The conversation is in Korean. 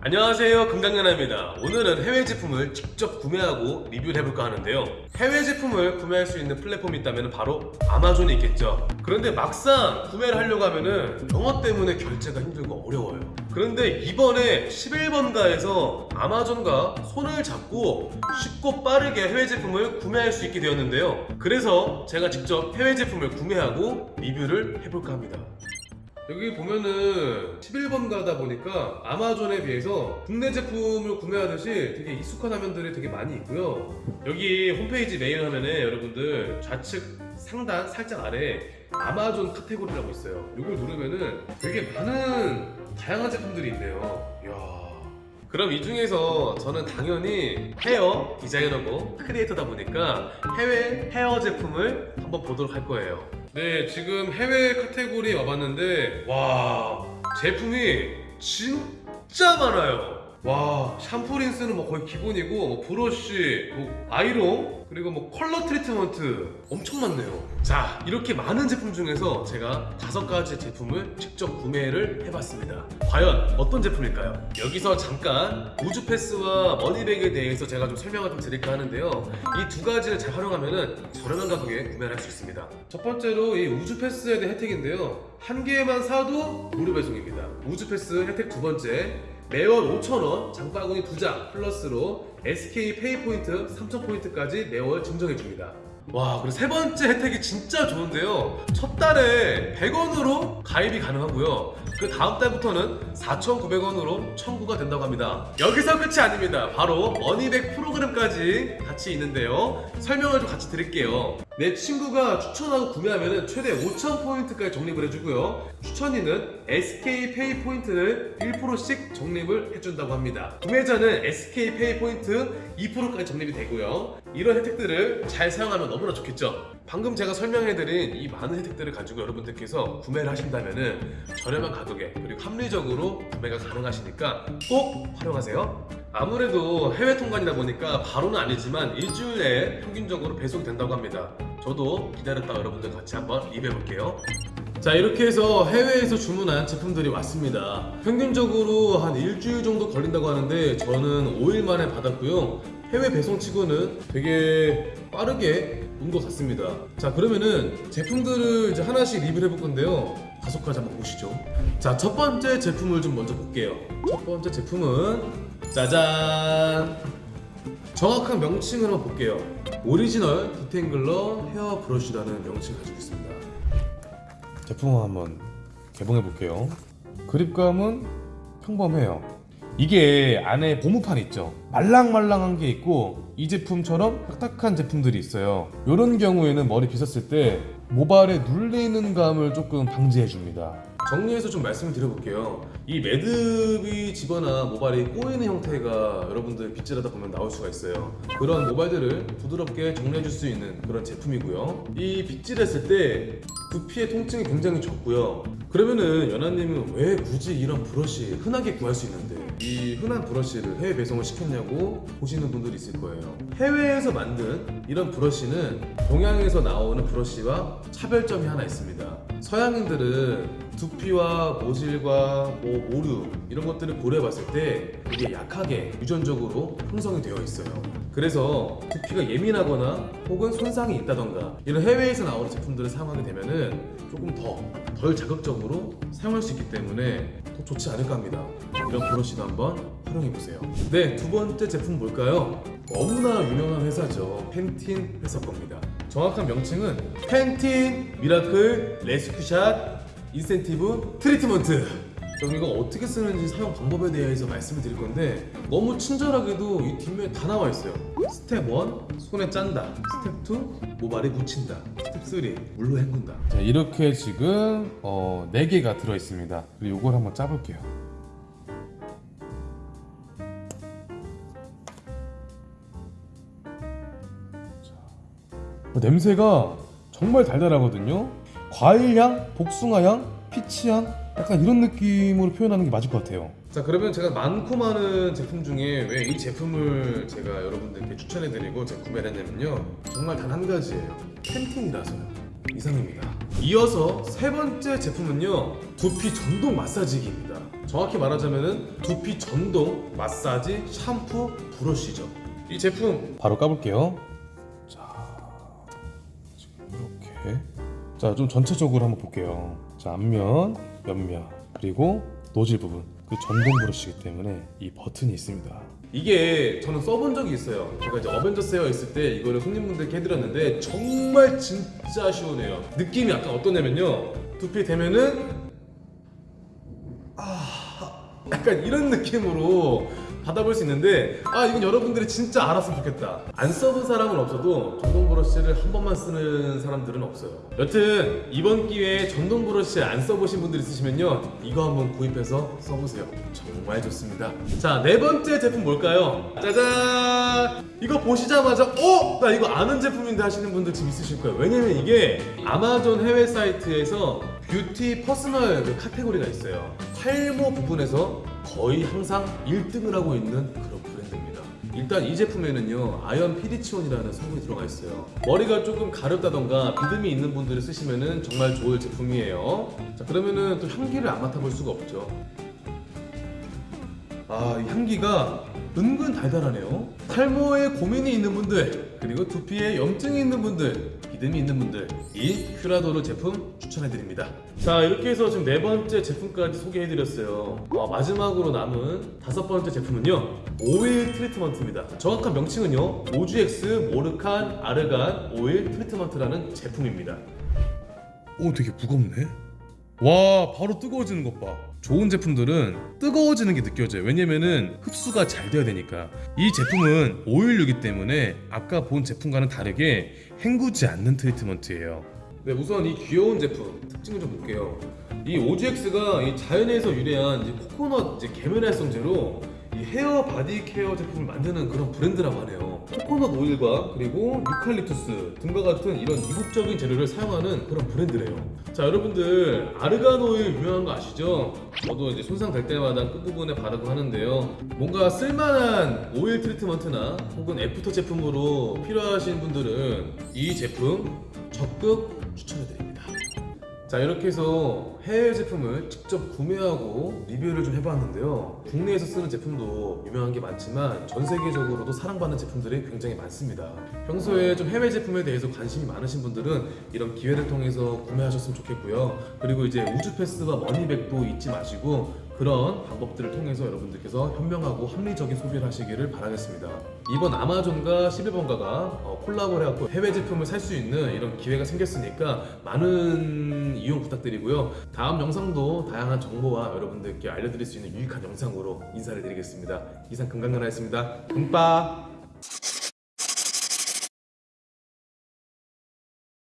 안녕하세요 금강연아입니다. 오늘은 해외 제품을 직접 구매하고 리뷰를 해볼까 하는데요. 해외 제품을 구매할 수 있는 플랫폼이 있다면 바로 아마존이 있겠죠. 그런데 막상 구매를 하려고 하면은 영어 때문에 결제가 힘들고 어려워요. 그런데 이번에 11번가에서 아마존과 손을 잡고 쉽고 빠르게 해외 제품을 구매할 수 있게 되었는데요. 그래서 제가 직접 해외 제품을 구매하고 리뷰를 해볼까 합니다 여기 보면은 11번가다 보니까 아마존에 비해서 국내 제품을 구매하듯이 되게 익숙한 화면들이 되게 많이 있고요. 여기 홈페이지 메인 화면에 여러분들 좌측 상단 살짝 아래 아마존 카테고리라고 있어요. 이걸 누르면은 되게 많은 다양한 제품들이 있네요. 이야. 그럼 이 중에서 저는 당연히 헤어 디자이너고 크리에이터다 보니까 해외 헤어 제품을 한번 보도록 할 거예요. 네, 지금 해외 카테고리에 와봤는데 와 제품이 진짜 많아요. 와 샴푸 린스는 뭐 거의 기본이고 뭐 브러쉬, 뭐 아이롱 그리고 뭐 컬러 트리트먼트 엄청 많네요. 자 이렇게 많은 제품 중에서 제가 다섯 가지 제품을 직접 구매를 해봤습니다. 과연 어떤 제품일까요? 여기서 잠깐 우주 패스와 머니백에 대해서 제가 좀 설명을 좀 드릴까 하는데요. 이 두 가지를 잘 활용하면은 저렴한 가격에 구매를 할 수 있습니다. 첫 번째로 이 우주 패스에 대한 혜택인데요. 한 개만 사도 무료 배송입니다. 우주 패스 혜택 두 번째. 매월 5,000원 장바구니 2장 플러스로 SK 페이포인트 3,000포인트까지 매월 증정해줍니다. 와, 그리고 세 번째 혜택이 진짜 좋은데요. 첫 달에 100원으로 가입이 가능하고요. 그 다음 달부터는 4,900원으로 청구가 된다고 합니다. 여기서 끝이 아닙니다. 바로 머니백 프로그램까지 같이 있는데요. 설명을 좀 같이 드릴게요. 내 친구가 추천하고 구매하면 최대 5,000포인트까지 적립을 해주고요. 추천인은 SK페이 포인트를 1%씩 적립을 해준다고 합니다. 구매자는 SK페이 포인트 2%까지 적립이 되고요. 이런 혜택들을 잘 사용하면 너무나 좋겠죠. 방금 제가 설명해드린 이 많은 혜택들을 가지고 여러분들께서 구매를 하신다면 저렴한 가격에 그리고 합리적으로 구매가 가능하시니까 꼭 활용하세요. 아무래도 해외 통관이다 보니까 바로는 아니지만 일주일 내에 평균적으로 배송이 된다고 합니다. 저도 기다렸다 여러분들 같이 한번 리뷰해 볼게요. 자 이렇게 해서 해외에서 주문한 제품들이 왔습니다. 평균적으로 한 일주일 정도 걸린다고 하는데 저는 5일 만에 받았고요. 해외 배송 치고는 되게 빠르게 온 것 같습니다. 자 그러면은 제품들을 이제 하나씩 리뷰를 해볼 건데요. 가지 한번 보시죠. 자 첫 번째 제품을 좀 먼저 볼게요. 첫 번째 제품은 짜잔! 정확한 명칭을 한번 볼게요. 오리지널 detangler 헤어 브러쉬라는 명칭을 가지고 있습니다 제품을 한번 개봉해 볼게요. 그립감은 평범해요. 이게 안에 고무판 있죠? 말랑말랑한 게 있고 이 제품처럼 딱딱한 제품들이 있어요. 이런 경우에는 머리 빗었을 때 모발에 눌리는 감을 조금 방지해 줍니다 정리해서 좀 말씀을 드려볼게요. 이 매듭이 지거나 모발이 꼬이는 형태가 여러분들 빗질하다 보면 나올 수가 있어요. 그런 모발들을 부드럽게 정리해 줄 수 있는 그런 제품이고요. 이 빗질했을 때 두피의 통증이 굉장히 적고요. 그러면은 연하님은 왜 굳이 이런 브러쉬 흔하게 구할 수 있는데 이 흔한 브러쉬를 해외 배송을 시켰냐고 보시는 분들이 있을 거예요. 해외에서 만든 이런 브러쉬는 동양에서 나오는 브러쉬와 차별점이 하나 있습니다 서양인들은 두피와 모질과 뭐 모류 이런 것들을 고려해 봤을 때 되게 약하게 유전적으로 형성이 되어 있어요. 그래서 두피가 예민하거나 혹은 손상이 있다던가 이런 해외에서 나오는 제품들을 사용하게 되면 은 조금 더 덜 자극적으로 사용할 수 있기 때문에 더 좋지 않을까 합니다. 이런 브러쉬도 한번 활용해 보세요. 네 두 번째 제품 뭘까요? 너무나 유명한 회사죠. 팬틴 회사 겁니다. 정확한 명칭은 팬틴 miracle rescue shot intensive 트리트먼트. 그럼 이거 어떻게 쓰는지 사용 방법에 대해서 말씀을 드릴 건데 너무 친절하게도 이 뒷면에 다 나와 있어요. 스텝 1 손에 짠다. 스텝 2 모발에 묻힌다. 스텝 3 물로 헹군다. 자 이렇게 지금 어, 4개가 들어있습니다. 그리고 이걸 한번 짜볼게요 냄새가 정말 달달하거든요 과일향, 복숭아향, 피치향 약간 이런 느낌으로 표현하는 게 맞을 것 같아요 자 그러면 제가 많고 많은 제품 중에 왜 이 제품을 제가 여러분들께 추천해드리고 제가 구매를 했냐면요 정말 단 한 가지예요 펜틴이라서요 이상입니다. 이어서 세 번째 제품은요 두피 전동 마사지기입니다. 정확히 말하자면은 두피 전동 마사지 샴푸 브러쉬죠. 이 제품 바로 까볼게요. 자 좀 전체적으로 한번 볼게요. 자 앞면, 옆면 그리고 노즐 부분 그 전동 브러쉬이기 때문에 이 버튼이 있습니다. 이게 저는 써본 적이 있어요. 제가 이제 어벤져스 헤어 있을 때 이거를 손님분들께 해드렸는데 정말 진짜 시원해요. 느낌이 약간 어떠냐면요. 두피 대면은 아 약간 이런 느낌으로 받아볼 수 있는데 아 이건 여러분들이 진짜 알았으면 좋겠다. 안 써본 사람은 없어도 전동 브러쉬를 한 번만 쓰는 사람들은 없어요. 여튼 이번 기회에 전동 브러쉬 안 써보신 분들 있으시면요 이거 한번 구입해서 써보세요. 정말 좋습니다. 자 네 번째 제품 뭘까요? 짜잔! 이거 보시자마자 어? 나 이거 아는 제품인데 하시는 분들 지금 있으실 거예요. 왜냐면 이게 아마존 해외 사이트에서 뷰티 personal 그 카테고리가 있어요. 탈모 부분에서 거의 항상 1등을 하고 있는 그런 브랜드입니다. 일단 이 제품에는요 아연 피리치온이라는 성분이 들어가 있어요. 머리가 조금 가렵다던가 비듬이 있는 분들이 쓰시면 은 정말 좋을 제품이에요. 자 그러면은 또 향기를 안 맡아볼 수가 없죠. 아, 이 향기가 은근 달달하네요. 탈모에 고민이 있는 분들, 그리고 두피에 염증이 있는 분들, 비듬이 있는 분들, 이 큐라도르 제품 추천해드립니다. 자, 이렇게 해서 지금 네 번째 제품까지 소개해드렸어요. 와, 마지막으로 남은 다섯 번째 제품은요, 오일 트리트먼트입니다. 정확한 명칭은요, OGX Moroccan 아르간 오일 트리트먼트라는 제품입니다. 오, 되게 무겁네. 와 바로 뜨거워지는 것 봐. 좋은 제품들은 뜨거워지는 게 느껴져요. 왜냐면은 흡수가 잘 돼야 되니까. 이 제품은 오일류기 때문에 아까 본 제품과는 다르게 헹구지 않는 트리트먼트예요. 네, 우선 이 귀여운 제품 특징을 좀 볼게요. 이 OGX가 이 자연에서 유래한 코코넛 이제 계면 활성제로 이 헤어 바디 케어 제품을 만드는 그런 브랜드라고 하네요. 코코넛 오일과 그리고 유칼립투스 등과 같은 이런 이국적인 재료를 사용하는 그런 브랜드래요. 자, 여러분들 아르간 오일 유명한 거 아시죠? 저도 이제 손상 될 때마다 끝부분에 바르고 하는데요. 뭔가 쓸만한 오일 트리트먼트나 혹은 after 제품으로 필요하신 분들은 이 제품 적극 추천해드립니다. 자 이렇게 해서 해외 제품을 직접 구매하고 리뷰를 좀 해봤는데요. 국내에서 쓰는 제품도 유명한 게 많지만 전 세계적으로도 사랑받는 제품들이 굉장히 많습니다. 평소에 좀 해외 제품에 대해서 관심이 많으신 분들은 이런 기회를 통해서 구매하셨으면 좋겠고요. 그리고 이제 우주 패스와 머니백도 잊지 마시고 그런 방법들을 통해서 여러분들께서 현명하고 합리적인 소비를 하시기를 바라겠습니다. 이번 아마존과 11번가가 어, 콜라보를 해갖고 해외 제품을 살 수 있는 이런 기회가 생겼으니까 많은 이용 부탁드리고요. 다음 영상도 다양한 정보와 여러분들께 알려드릴 수 있는 유익한 영상으로 인사를 드리겠습니다. 이상 금강연아였습니다. 금빠!